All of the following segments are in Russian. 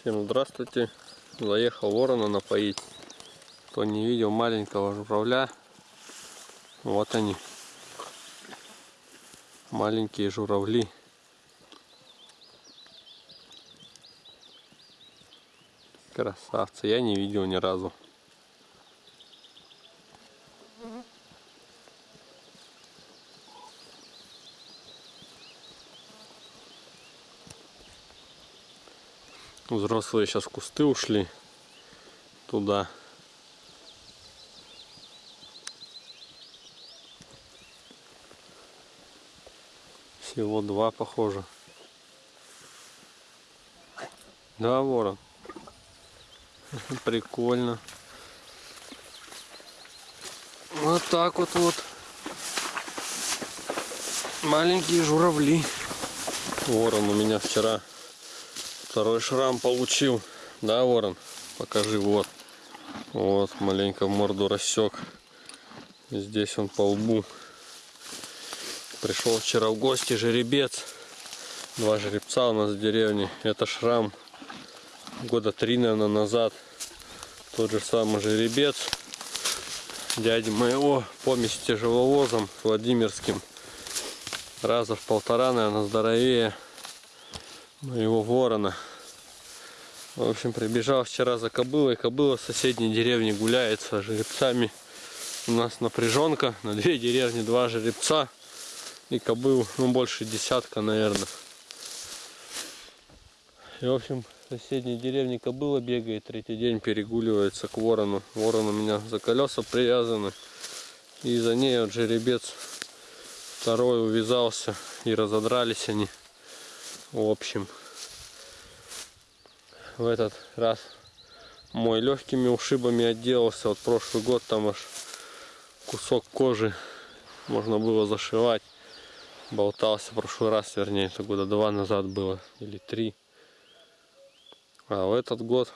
Всем здравствуйте. Заехал ворона напоить. Кто не видел маленького журавля, вот они. Маленькие журавли. Красавцы. Я не видел ни разу. Взрослые сейчас в кусты ушли туда. Всего два похоже. Да, ворон. Прикольно. Вот так вот вот. Маленькие журавли. Ворон у меня вчера Второй шрам получил. Да, ворон? Покажи, вот. Вот, маленько морду рассек. Здесь он по лбу. Пришел вчера в гости жеребец. Два жеребца у нас в деревне. Это шрам года три, наверное, назад. Тот же самый жеребец. Дяди моего помесь тяжеловозом Владимирским. Раза в полтора, наверное, здоровее моего ворона. В общем, прибежал вчера за кобылой. Кобыла в соседней деревне гуляет с жеребцами. У нас напряженка. На две деревни два жеребца. И кобыл, ну, больше десятка, наверное. И, в общем, в соседней деревне кобыла бегает. Третий день перегуливается к ворону. Ворон у меня за колеса привязаны. И за ней вот жеребец второй увязался. И разодрались они. В общем, в этот раз мой легкими ушибами отделался. Вот прошлый год там аж кусок кожи можно было зашивать. Болтался в прошлый раз, вернее, это года два назад было, или три. А в этот год,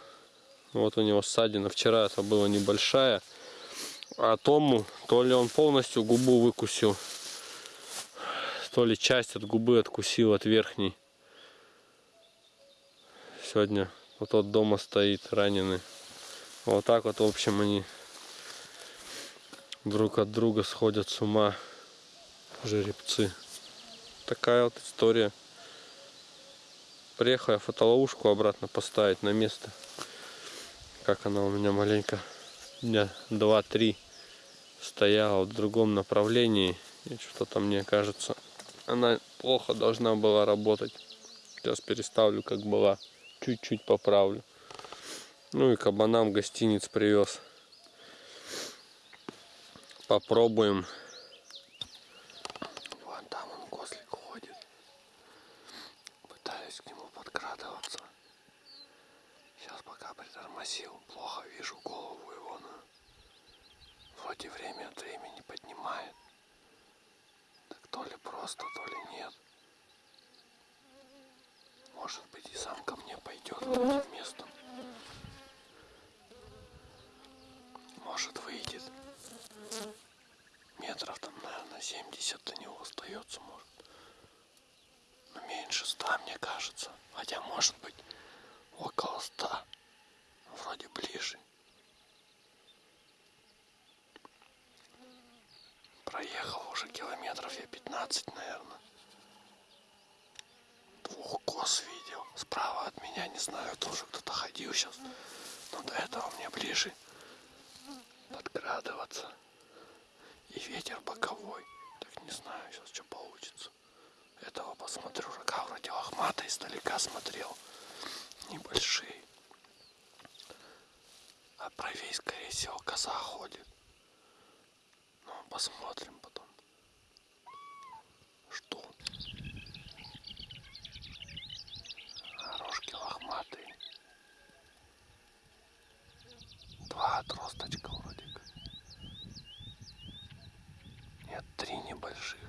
вот у него ссадина. Вчера это была небольшая. А тому, то ли он полностью губу выкусил, то ли часть от губы откусил от верхней сегодня вот тот дома стоит раненый. Вот так вот, в общем, они друг от друга сходят с ума жеребцы. Такая вот история. Приехал я фотоловушку обратно поставить на место. Как она у меня маленько дня 2-3 стояла в другом направлении. И что-то мне кажется, она плохо должна была работать. Сейчас переставлю, как была чуть-чуть поправлю. Ну и кабанам гостиниц привез. Попробуем. Вон там он кослик ходит. Пытаюсь к нему подкрадываться. Сейчас пока притормозил, плохо вижу голову его. Но вроде время от времени поднимает. Так то ли просто, то ли нет. Может быть и сам ко мне пойдет этим местом. Может выйдет. Метров там, наверное, 70 до него остается, может. Но меньше 100, мне кажется. Хотя, может быть, около 100. Вроде ближе. Проехал уже километров я 15, наверное двух коз видел. Справа от меня, не знаю, тоже кто-то ходил сейчас. Но до этого мне ближе подкрадываться. И ветер боковой. Так не знаю сейчас, что получится. Этого посмотрю. Рога вроде лохматые, издалека смотрел. Небольшие. А правей, скорее всего, коза ходит. Ну, посмотрим потом. Что? лохматый. Два отросточка вроде как. Нет, три небольших.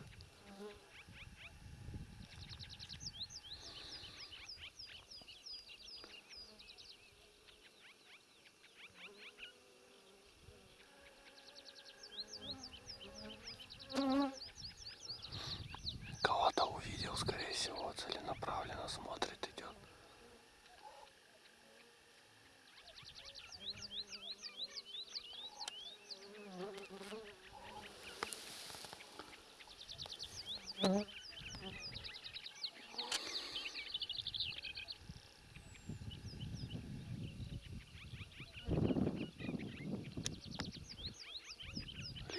Кого-то увидел, скорее всего, целенаправленно смотрит, идет.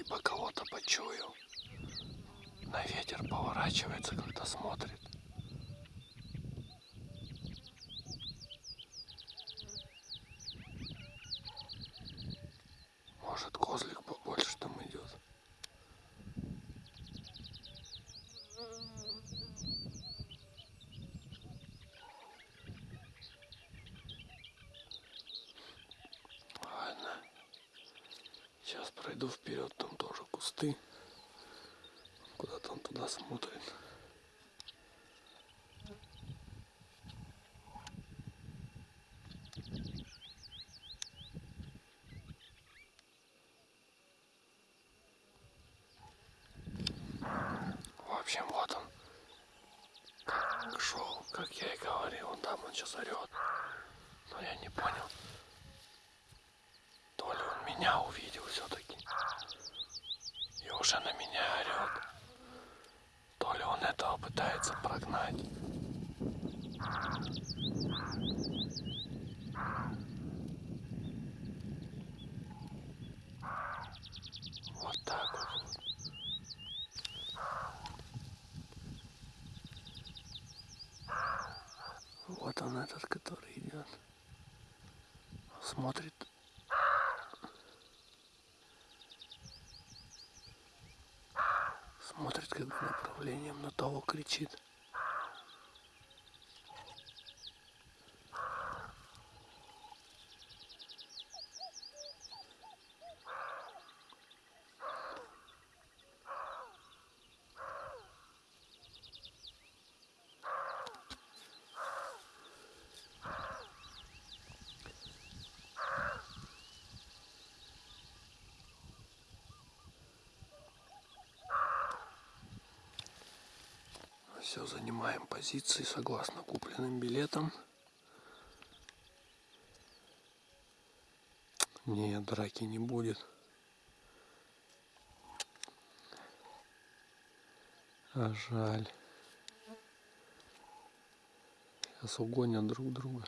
Либо кого-то почуял. На ветер поворачивается, когда смотрит. Может козлик побольше там идет. Ладно. Сейчас пройду вперед, там тоже кусты. Смотрит. В общем, вот он. Шел, как я и говорил. Он там, он сейчас орет. Но я не понял. То ли он меня увидел все-таки. И уже на меня орет. Этого пытается прогнать. Вот так вот. Вот он этот, который идет. Смотрит. Смотрит как направлением на того кричит. Все, занимаем позиции согласно купленным билетам. Нет, драки не будет. А жаль. Сейчас угонят друг друга.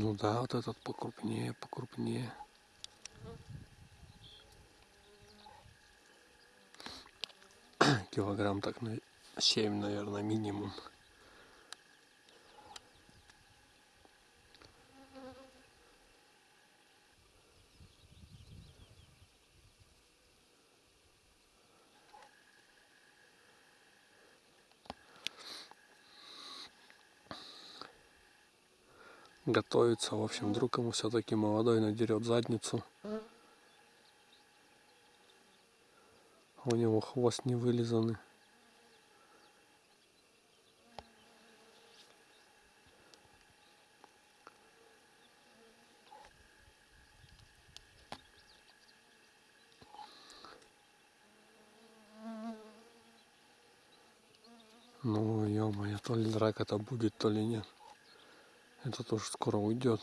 Ну да, вот этот покрупнее, покрупнее. Килограмм так на 7, наверное, минимум. Готовится. В общем, вдруг ему все-таки молодой надерет задницу. У него хвост не вылизанный. Ну, ё-моё, то ли драка-то будет, то ли нет. Это тоже скоро уйдет.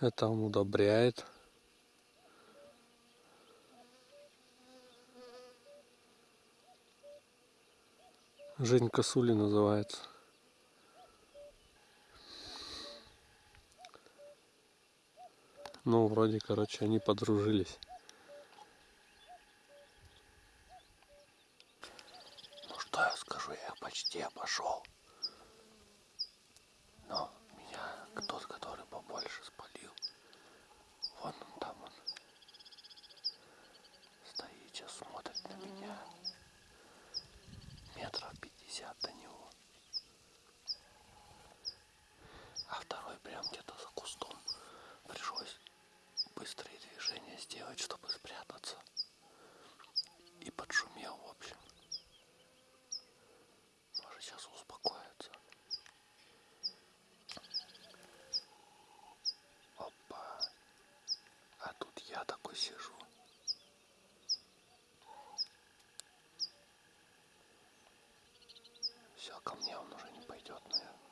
Это он удобряет. Жень Косули называется. Ну, вроде, короче, они подружились. Ну, что я скажу, я почти обошел. Но меня тот, который побольше спалил. Вон он там он. Стоит, сейчас смотрит на меня. Метров пятьдесят до него. А второй прям где-то за кустом. Пришлось быстрые движения сделать, чтобы спрятаться. И подшумел, в общем. сбоку сижу. Все, ко мне он уже не пойдет, наверное.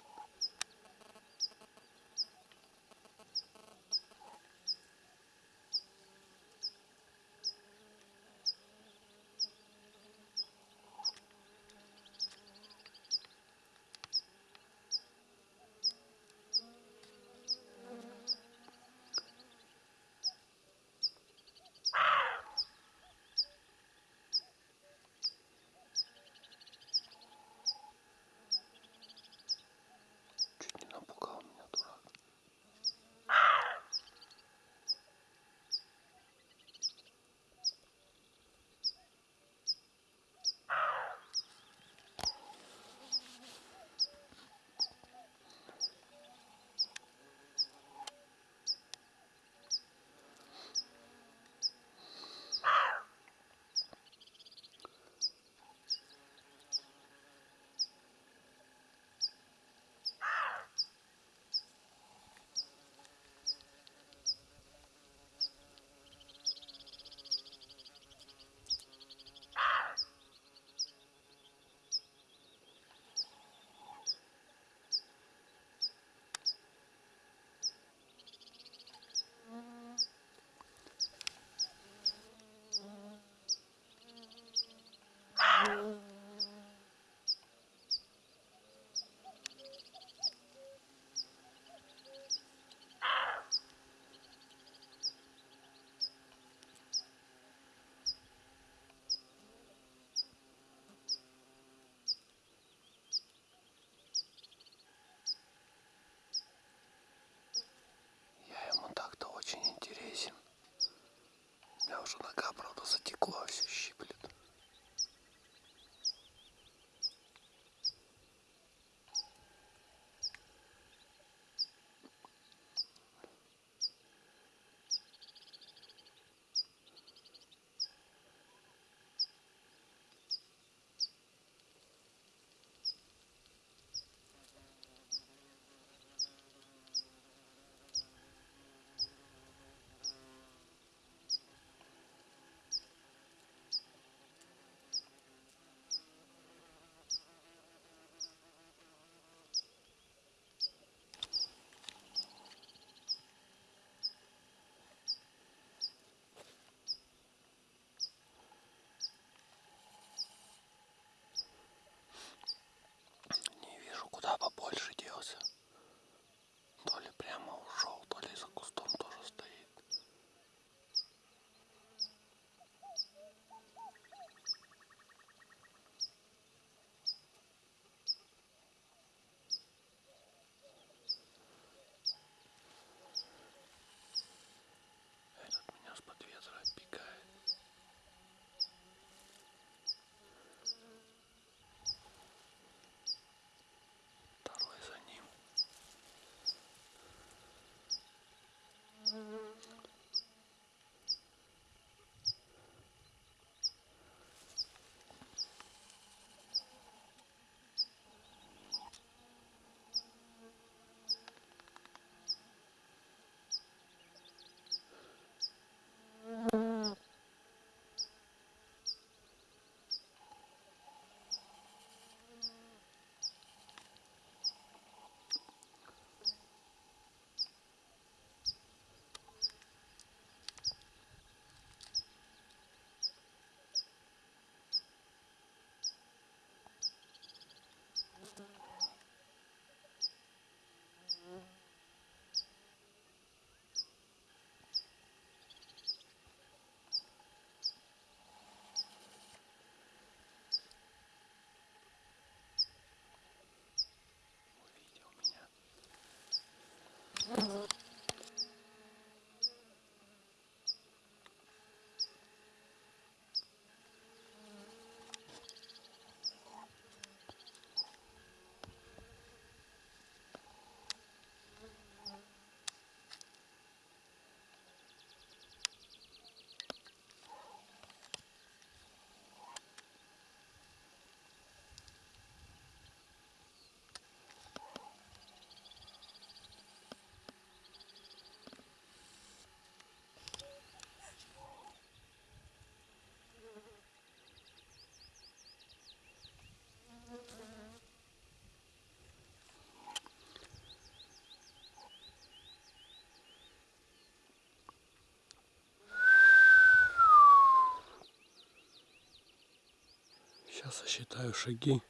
Сейчас сосчитаю шаги.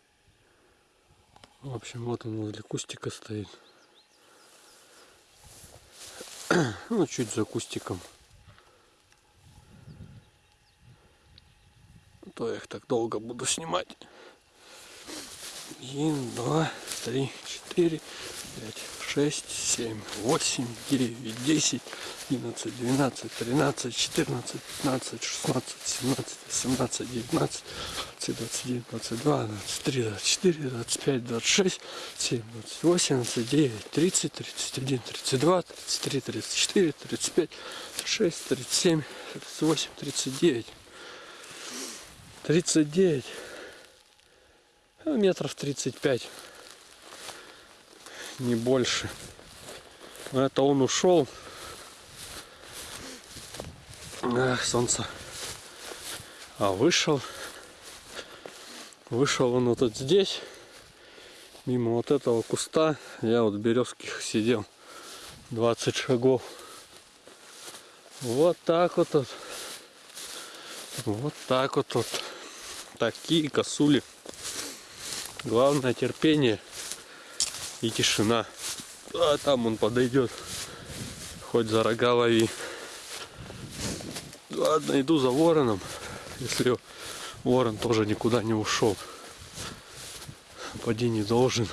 В общем, вот он возле кустика стоит. Ну, чуть за кустиком. А То я их так долго буду снимать. Один, два, три, четыре, пять, шесть, семь, восемь, девять, десять, одиннадцать, двенадцать, тринадцать, четырнадцать, пятнадцать, шестнадцать, семнадцать, восемнадцать, девятнадцать, двадцать, двадцать один, двадцать два, двадцать три, двадцать четыре, двадцать пять, двадцать шесть, семь, двадцать восемь, двадцать девять, тридцать, тридцать один, тридцать два, тридцать три, тридцать четыре, тридцать пять, тридцать шесть, тридцать семь, тридцать восемь, тридцать девять. Тридцать девять. Ну, метров 35 не больше. Это он ушел. Ах, солнце. А вышел. Вышел он вот здесь мимо вот этого куста. Я вот березких сидел. 20 шагов. Вот так вот тут. Вот так вот тут. Такие косули. Главное терпение и тишина. А там он подойдет. Хоть за рога лови. Ладно, иду за вороном. Если ворон тоже никуда не ушел. Поди не должен.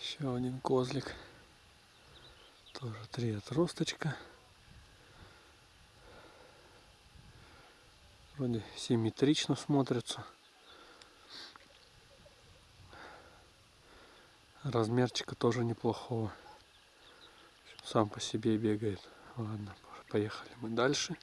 Еще один козлик. Тоже три отросточка. Вроде симметрично смотрятся. Размерчика тоже неплохого. Сам по себе бегает. Ладно, поехали мы дальше.